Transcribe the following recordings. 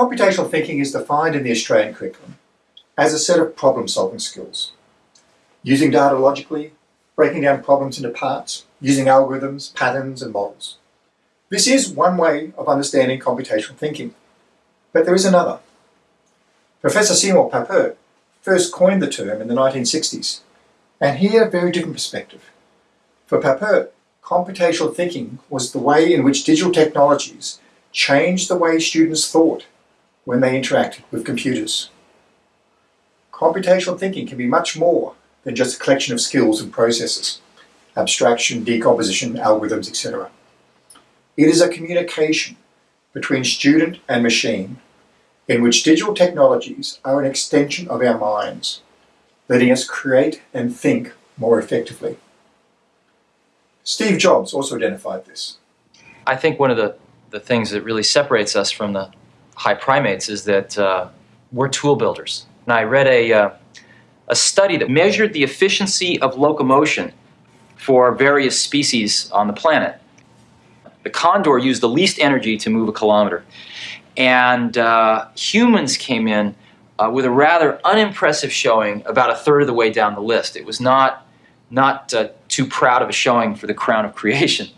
Computational thinking is defined in the Australian curriculum as a set of problem-solving skills. Using data logically, breaking down problems into parts, using algorithms, patterns and models. This is one way of understanding computational thinking, but there is another. Professor Seymour Papert first coined the term in the 1960s, and he had a very different perspective. For Papert, computational thinking was the way in which digital technologies changed the way students thought when they interacted with computers. Computational thinking can be much more than just a collection of skills and processes, abstraction, decomposition, algorithms, etc. It is a communication between student and machine in which digital technologies are an extension of our minds, letting us create and think more effectively. Steve Jobs also identified this. I think one of the, the things that really separates us from the high primates is that uh, we're tool builders. And I read a, uh, a study that measured the efficiency of locomotion for various species on the planet. The condor used the least energy to move a kilometer. And uh, humans came in uh, with a rather unimpressive showing about a third of the way down the list. It was not, not uh, too proud of a showing for the crown of creation.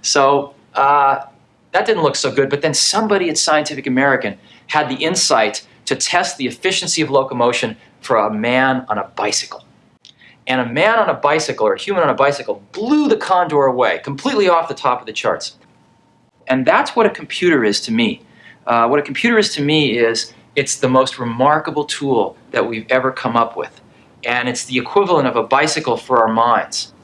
So uh, that didn't look so good, but then somebody at Scientific American had the insight to test the efficiency of locomotion for a man on a bicycle. And a man on a bicycle, or a human on a bicycle, blew the condor away, completely off the top of the charts. And that's what a computer is to me. Uh, what a computer is to me is it's the most remarkable tool that we've ever come up with. And it's the equivalent of a bicycle for our minds.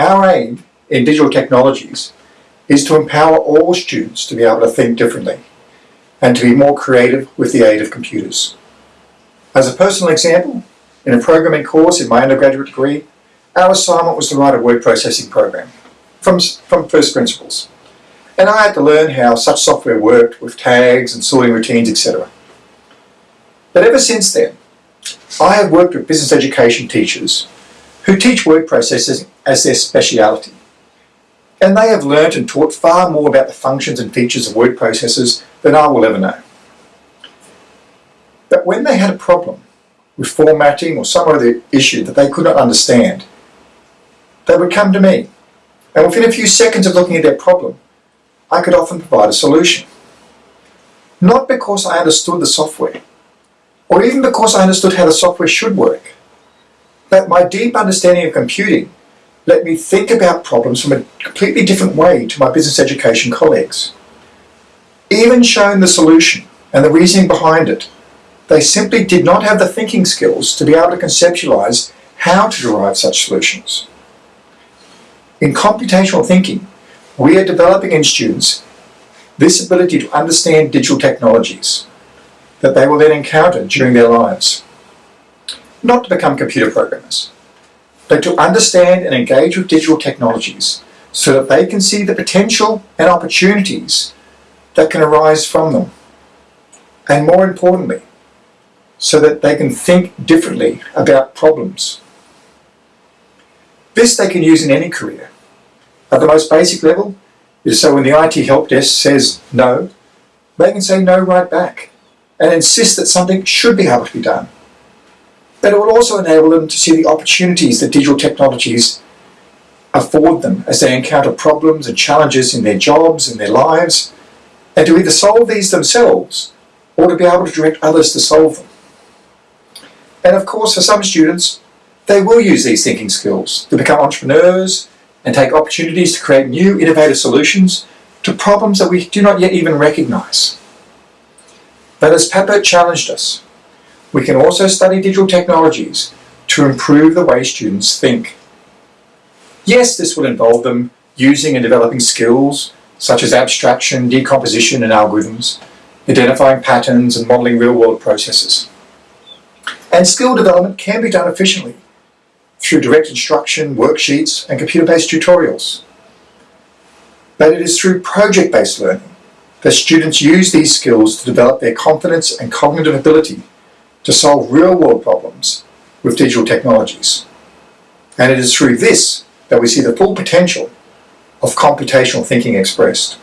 Our aim in digital technologies is to empower all students to be able to think differently and to be more creative with the aid of computers. As a personal example, in a programming course in my undergraduate degree, our assignment was to write a word processing program from, from first principles. And I had to learn how such software worked with tags and sorting routines, etc. But ever since then, I have worked with business education teachers who teach word processing as their speciality. And they have learnt and taught far more about the functions and features of word processors than I will ever know. But when they had a problem with formatting or some other issue that they could not understand, they would come to me. And within a few seconds of looking at their problem, I could often provide a solution. Not because I understood the software, or even because I understood how the software should work, but my deep understanding of computing let me think about problems from a completely different way to my business education colleagues. Even showing the solution and the reasoning behind it, they simply did not have the thinking skills to be able to conceptualize how to derive such solutions. In computational thinking, we are developing in students this ability to understand digital technologies that they will then encounter during their lives. Not to become computer programmers, but to understand and engage with digital technologies so that they can see the potential and opportunities that can arise from them. And more importantly, so that they can think differently about problems. This they can use in any career, at the most basic level is so when the IT help desk says no, they can say no right back and insist that something should be able to be done. But it will also enable them to see the opportunities that digital technologies afford them as they encounter problems and challenges in their jobs and their lives, and to either solve these themselves or to be able to direct others to solve them. And of course, for some students, they will use these thinking skills to become entrepreneurs, and take opportunities to create new innovative solutions to problems that we do not yet even recognize. But as Papert challenged us, we can also study digital technologies to improve the way students think. Yes, this will involve them using and developing skills such as abstraction, decomposition and algorithms, identifying patterns and modeling real-world processes. And skill development can be done efficiently through direct instruction, worksheets, and computer-based tutorials. But it is through project-based learning that students use these skills to develop their confidence and cognitive ability to solve real-world problems with digital technologies. And it is through this that we see the full potential of computational thinking expressed.